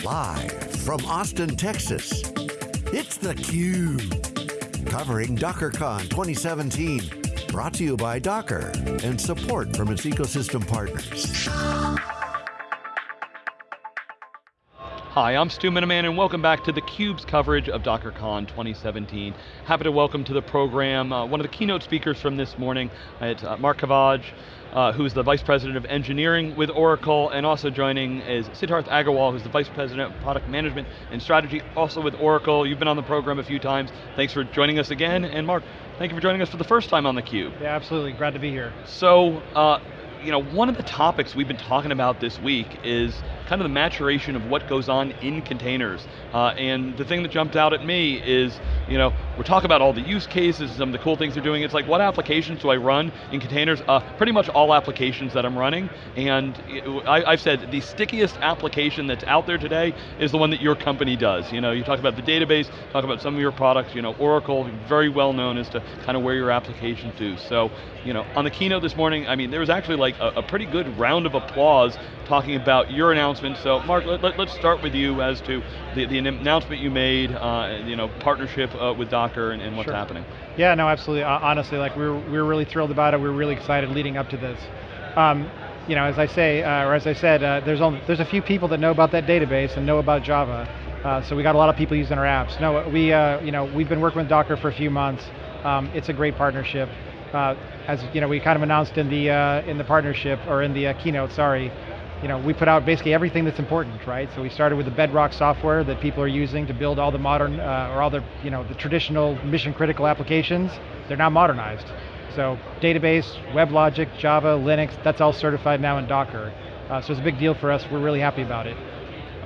Live from Austin, Texas, it's theCUBE. Covering DockerCon 2017. Brought to you by Docker and support from its ecosystem partners. Hi, I'm Stu Miniman and welcome back to theCUBE's coverage of DockerCon 2017. Happy to welcome to the program uh, one of the keynote speakers from this morning. It's uh, Mark Cavage, uh, who's the Vice President of Engineering with Oracle, and also joining is Siddharth Agarwal, who's the Vice President of Product Management and Strategy, also with Oracle. You've been on the program a few times. Thanks for joining us again, and Mark, thank you for joining us for the first time on theCUBE. Yeah, absolutely, glad to be here. So, uh, you know, one of the topics we've been talking about this week is kind of the maturation of what goes on in containers. Uh, and the thing that jumped out at me is, you know, we're talking about all the use cases, some of the cool things they're doing. It's like, what applications do I run in containers? Uh, pretty much all applications that I'm running. And I, have said the stickiest application that's out there today is the one that your company does. You know, you talk about the database, talk about some of your products, you know, Oracle, very well known as to kind of where your applications do. So, you know, on the keynote this morning, I mean, there was actually like a, a pretty good round of applause talking about your announcement. So Mark, let, us let, start with you as to the, the announcement you made, uh, you know, partnership uh, with Docker and, and what's sure. happening. Yeah, no, absolutely. Uh, honestly, like we are we are really thrilled about it. We are really excited leading up to this. Um, you know, as I say, uh, or as I said, uh, there's only, there's a few people that know about that database and know about Java. Uh, so we got a lot of people using our apps. No, we, you know, we've been working with Docker for a few months. Um, it's a great partnership. as you know, we kind of announced in the in the partnership or in the keynote. Sorry, you know, we put out basically everything that's important, right? So we started with the bedrock software that people are using to build all the modern, uh, or all the, you know, the traditional mission critical applications. They're now modernized. So database, WebLogic, Java, Linux, that's all certified now in Docker. Uh, so it's a big deal for us, we're really happy about it.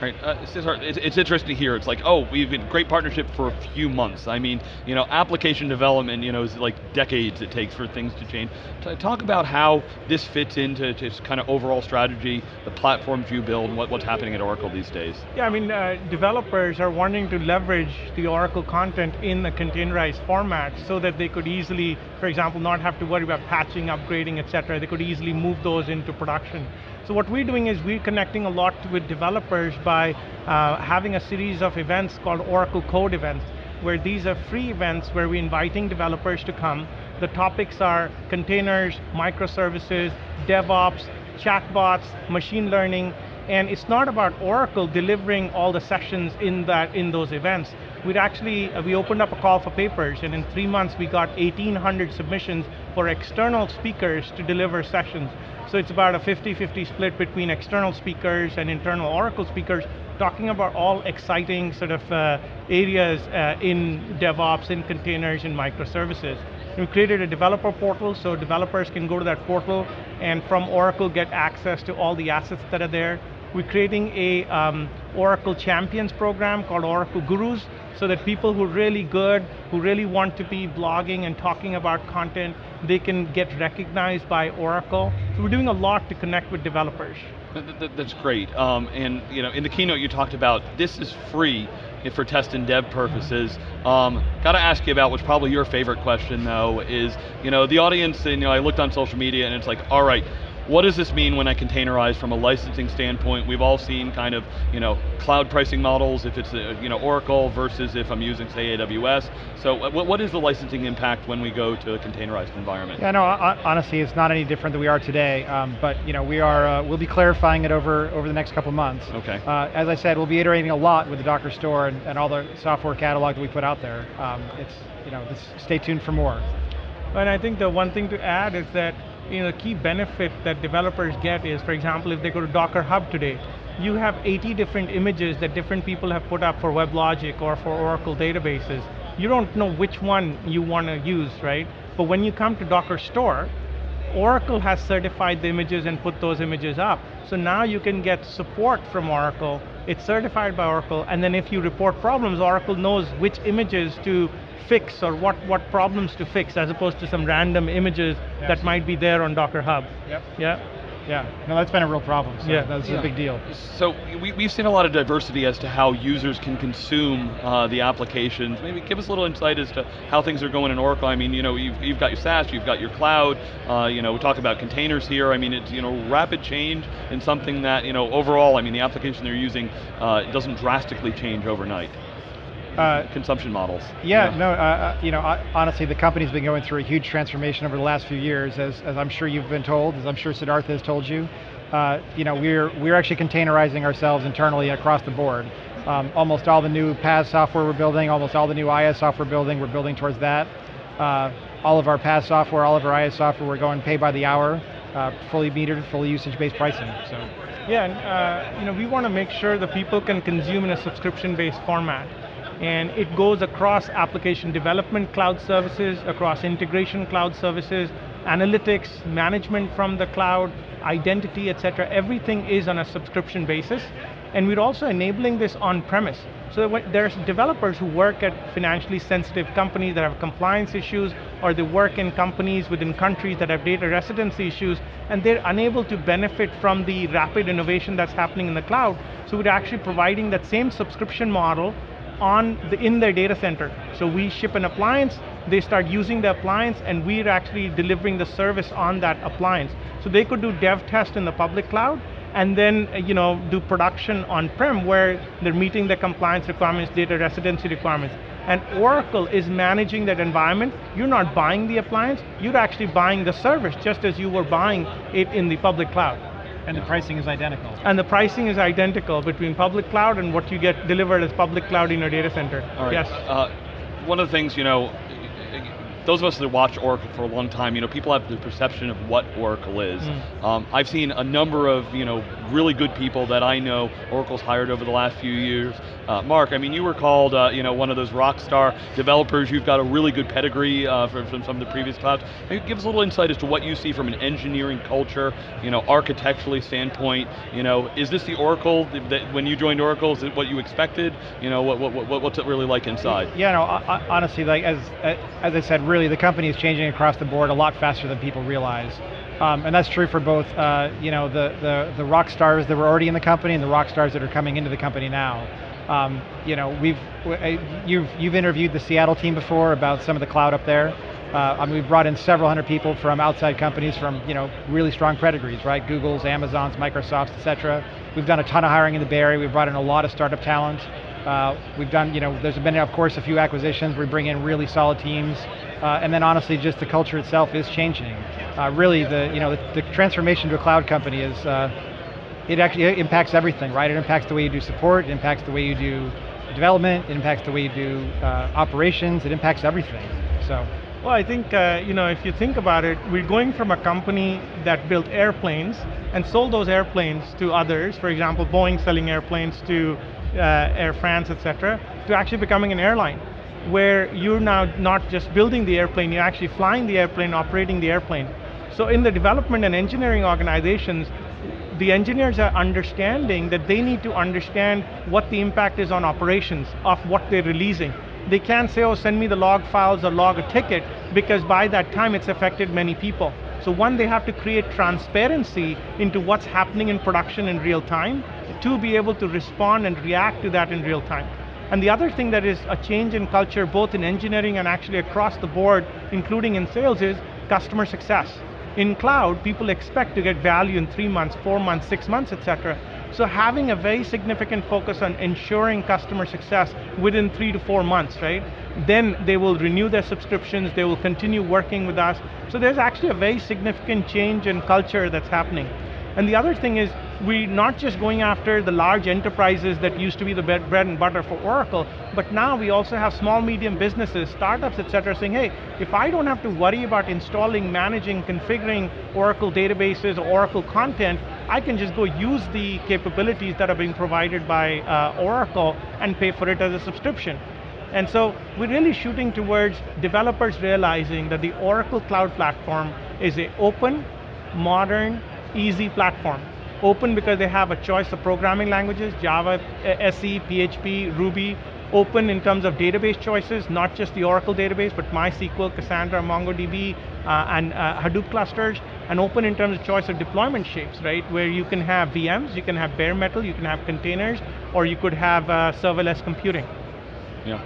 Right, uh, it's, it's, interesting to hear. It's like, oh, we've been great partnership for a few months. I mean, you know, application development, you know, is like decades it takes for things to change. Talk about how this fits into just kind of overall strategy, the platforms you build, and what, what's happening at Oracle these days. Yeah, I mean, uh, developers are wanting to leverage the Oracle content in the containerized format so that they could easily, for example, not have to worry about patching, upgrading, et cetera. They could easily move those into production. So what we're doing is we're connecting a lot with developers by uh, having a series of events called Oracle Code events, where these are free events where we're inviting developers to come. The topics are containers, microservices, DevOps, chatbots, machine learning, and it's not about Oracle delivering all the sessions in that in those events. We'd actually, uh, we opened up a call for papers, and in three months we got 1,800 submissions for external speakers to deliver sessions. So it's about a 50-50 split between external speakers and internal Oracle speakers talking about all exciting sort of uh, areas uh, in DevOps, in containers, in microservices. we created a developer portal so developers can go to that portal and from Oracle get access to all the assets that are there. We're creating a um, Oracle Champions program called Oracle Gurus, so that people who are really good, who really want to be blogging and talking about content, they can get recognized by Oracle. So we're doing a lot to connect with developers. That's great, um, and you know, in the keynote you talked about this is free for test and dev purposes. Um, Got to ask you about what's probably your favorite question though, is you know the audience, and you know I looked on social media and it's like, all right, what does this mean when I containerize from a licensing standpoint? We've all seen kind of, you know, cloud pricing models, if it's, a, you know, Oracle versus if I'm using, say, AWS. So what, what is the licensing impact when we go to a containerized environment? Yeah, no, honestly, it's not any different than we are today, um, but, you know, we are, uh, we'll be clarifying it over, over the next couple months. Okay. Uh, as I said, we'll be iterating a lot with the Docker store and, and all the software catalog that we put out there. Um, it's, you know, this, stay tuned for more. And I think the one thing to add is that you know, key benefit that developers get is, for example, if they go to Docker Hub today, you have 80 different images that different people have put up for WebLogic or for Oracle databases. You don't know which one you want to use, right? But when you come to Docker Store, Oracle has certified the images and put those images up. So now you can get support from Oracle, it's certified by Oracle, and then if you report problems, Oracle knows which images to fix or what, what problems to fix as opposed to some random images yes. that might be there on Docker Hub. Yep. Yeah. Yeah, no, that's been a real problem. So Yeah. that's Yeah. a big deal. So we, we've seen a lot of diversity as to how users can consume uh, the applications. Maybe give us a little insight as to how things are going in Oracle. I mean, you know, you've, you've got your SaaS, you've got your cloud. Uh, you know, we talk about containers here. I mean, it's you know rapid change in something that you know overall. I mean, the application they're using uh, doesn't drastically change overnight. Uh, Consumption models. Yeah, no, uh, uh, you know, uh, honestly, the company's been going through a huge transformation over the last few years, as, as I'm sure you've been told, as I'm sure Siddhartha has told you. Uh, you know, we're, we're actually containerizing ourselves internally across the board. Um, almost all the new PaaS software we're building, almost all the new IaaS software we're building, we're building towards that. Uh, all of our PaaS software, all of our IaaS software, we're going pay by the hour, uh, fully metered, fully usage-based pricing, so. Yeah, and uh, you know, we want to make sure that people can consume in a subscription-based format. And it goes across application development cloud services, across integration cloud services, analytics, management from the cloud, identity, et cetera. Everything is on a subscription basis. And we're also enabling this on-premise. So there's developers who work at financially sensitive companies that have compliance issues, or they work in companies within countries that have data residency issues, and they're unable to benefit from the rapid innovation that's happening in the cloud. So we're actually providing that same subscription model on the, in their data center. So we ship an appliance, they start using the appliance, and we're actually delivering the service on that appliance. So they could do dev test in the public cloud, and then uh, you know do production on-prem where they're meeting the compliance requirements, data residency requirements. And Oracle is managing that environment. You're not buying the appliance, you're actually buying the service just as you were buying it in the public cloud. And the pricing is identical. And the pricing is identical between public cloud and what you get delivered as public cloud in your data center. All right. Yes. Uh, one of the things, you know, those of us that watch Oracle for a long time, you know, people have the perception of what Oracle is. Mm. Um, I've seen a number of, you know, really good people that I know Oracle's hired over the last few years. Uh, Mark, I mean, you were called, uh, you know, one of those rock star developers. You've got a really good pedigree uh, from, from some of the previous clouds. Maybe give us a little insight as to what you see from an engineering culture, you know, architecturally standpoint. You know, is this the Oracle that, when you joined Oracle? Is it what you expected? You know, what, what, what what's it really like inside? Yeah, no, I- honestly, like as as I said, really the company is changing across the board a lot faster than people realize. Um, and that's true for both, uh, you know, the, the, the rock stars that were already in the company and the rock stars that are coming into the company now. Um, you know, we've, you've, you've interviewed the Seattle team before about some of the cloud up there. Uh, I mean, we've brought in several hundred people from outside companies from, you know, really strong pedigrees, right? Google's, Amazon's, Microsoft's, et cetera. We've done a ton of hiring in the Bay Area. We've brought in a lot of startup talent. Uh, we've done, you know, there's been, of course, a few acquisitions. We bring in really solid teams. Uh, and then honestly, just the culture itself is changing. Uh, really, the, you know, the, the transformation to a cloud company is, uh, it actually impacts everything, right? It impacts the way you do support, it impacts the way you do development, it impacts the way you do uh, operations, it impacts everything, so. Well, I think, uh, you know, if you think about it, we're going from a company that built airplanes and sold those airplanes to others, for example, Boeing selling airplanes to uh, Air France, et cetera, to actually becoming an airline, where you're now not just building the airplane, you're actually flying the airplane, operating the airplane. So in the development and engineering organizations, the engineers are understanding that they need to understand what the impact is on operations of what they're releasing. They can't say, oh, send me the log files or log a ticket, because by that time it's affected many people. So one, they have to create transparency into what's happening in production in real time, to be able to respond and react to that in real time. And the other thing that is a change in culture, both in engineering and actually across the board, including in sales, is customer success. In cloud, people expect to get value in three months, four months, six months, et cetera. So having a very significant focus on ensuring customer success within three to four months, right? Then they will renew their subscriptions, they will continue working with us. So there's actually a very significant change in culture that's happening. And the other thing is, we're not just going after the large enterprises that used to be the bread and butter for Oracle, but now we also have small, medium businesses, startups, et cetera, saying, hey, if I don't have to worry about installing, managing, configuring Oracle databases or Oracle content, I can just go use the capabilities that are being provided by uh, Oracle and pay for it as a subscription. And so we're really shooting towards developers realizing that the Oracle Cloud Platform is a open, modern, easy platform. Open because they have a choice of programming languages, Java, SE, PHP, Ruby, open in terms of database choices, not just the Oracle database, but MySQL, Cassandra, MongoDB, uh, and uh, Hadoop clusters, and open in terms of choice of deployment shapes, right? Where you can have VMs, you can have bare metal, you can have containers, or you could have uh, serverless computing. Yeah.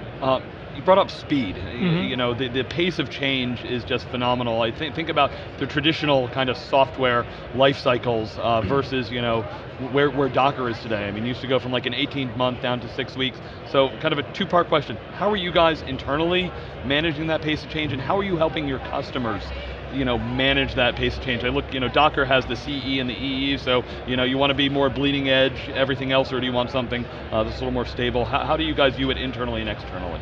You brought up speed. Mm -hmm. You know, the, the pace of change is just phenomenal. I think think about the traditional kind of software life cycles uh, versus you know where where Docker is today. I mean, used to go from like an 18 month down to six weeks. So kind of a two part question: How are you guys internally managing that pace of change, and how are you helping your customers? you know, manage that pace of change. I look, you know, Docker has the CE and the EE, so you know, you want to be more bleeding edge, everything else, or do you want something uh, that's a little more stable? How, how do you guys view it internally and externally?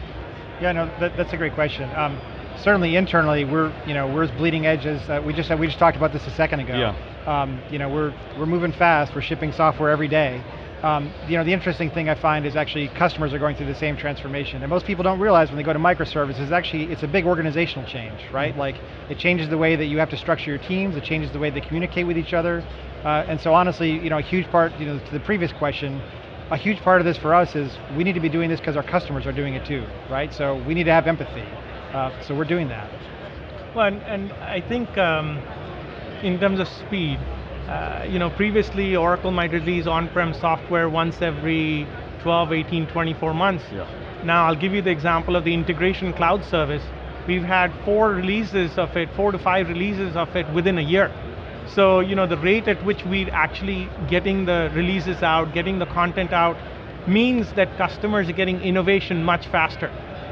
Yeah, no, that, that's a great question. Um, certainly internally, we're you know we're as bleeding edges. Uh, we just we just talked about this a second ago. Yeah. Um, you know we're we're moving fast. We're shipping software every day. Um, you know the interesting thing I find is actually customers are going through the same transformation, and most people don't realize when they go to microservices. Actually, it's a big organizational change, right? Mm-hmm. Like it changes the way that you have to structure your teams. It changes the way they communicate with each other. Uh, and so honestly, you know, a huge part, you know, to the previous question, a huge part of this for us is we need to be doing this because our customers are doing it too, right? So we need to have empathy. Uh, so we're doing that. Well, and, and I think um, in terms of speed, uh, you know, previously Oracle might release on-prem software once every 12, 18, 24 months. Yeah. Now I'll give you the example of the integration cloud service. We've had four releases of it, four to five releases of it within a year. So you know the rate at which we're actually getting the releases out, getting the content out, means that customers are getting innovation much faster.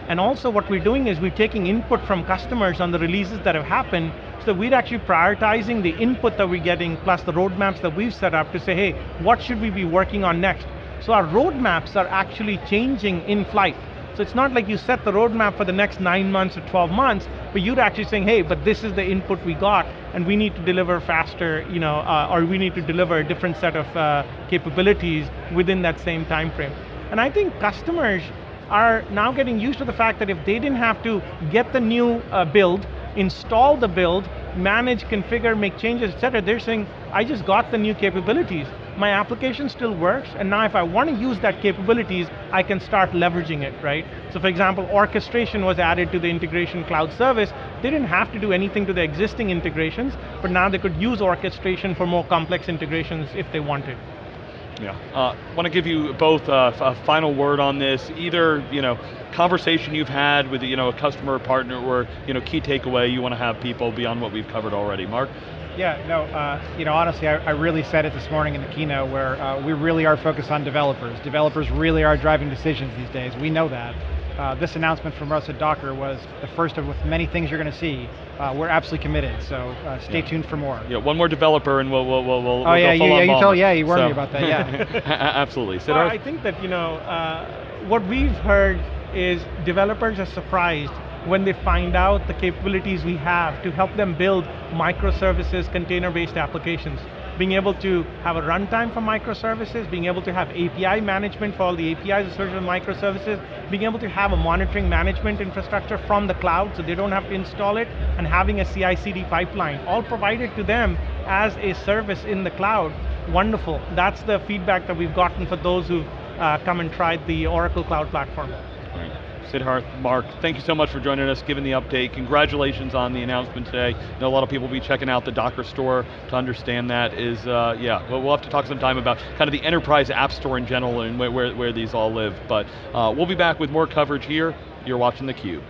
And also what we're doing is we're taking input from customers on the releases that have happened, so we're actually prioritizing the input that we're getting plus the roadmaps that we've set up to say, hey, what should we be working on next? So our roadmaps are actually changing in flight. So it's not like you set the roadmap for the next nine months or 12 months, but you're actually saying, hey, but this is the input we got, and we need to deliver faster, you know, uh, or we need to deliver a different set of uh, capabilities within that same time frame. And I think customers are now getting used to the fact that if they didn't have to get the new uh, build, install the build, manage, configure, make changes, et cetera, they're saying, I just got the new capabilities my application still works, and now if I want to use that capabilities, I can start leveraging it, right? So for example, orchestration was added to the integration cloud service. They didn't have to do anything to the existing integrations, but now they could use orchestration for more complex integrations if they wanted. Yeah, uh, want to give you both uh, a final word on this. Either you know, conversation you've had with you know a customer partner, or you know, key takeaway you want to have people beyond what we've covered already. Mark. Yeah, no, uh, you know, honestly, I, I, really said it this morning in the keynote where uh, we really are focused on developers. Developers really are driving decisions these days. We know that. Uh, this announcement from Russ at Docker was the first of many things you're going to see. Uh, we're absolutely committed, so uh, stay yeah. tuned for more. Yeah, one more developer and we'll we'll we'll. we'll oh yeah, you, yeah, you told yeah, you warned so. me about that. Yeah, absolutely. Well, I think that you know uh, what we've heard is developers are surprised when they find out the capabilities we have to help them build microservices, container-based applications. Being able to have a runtime for microservices, being able to have API management for all the APIs associated with microservices, being able to have a monitoring management infrastructure from the cloud so they don't have to install it, and having a CI-CD pipeline, all provided to them as a service in the cloud. Wonderful, that's the feedback that we've gotten for those who've uh, come and tried the Oracle Cloud Platform. Siddharth, Mark, thank you so much for joining us, giving the update. Congratulations on the announcement today. I know a lot of people will be checking out the Docker store to understand that is, uh, yeah, we'll, we'll have to talk sometime about kind of the enterprise app store in general and where, where, where these all live. But uh, we'll be back with more coverage here. You're watching theCUBE.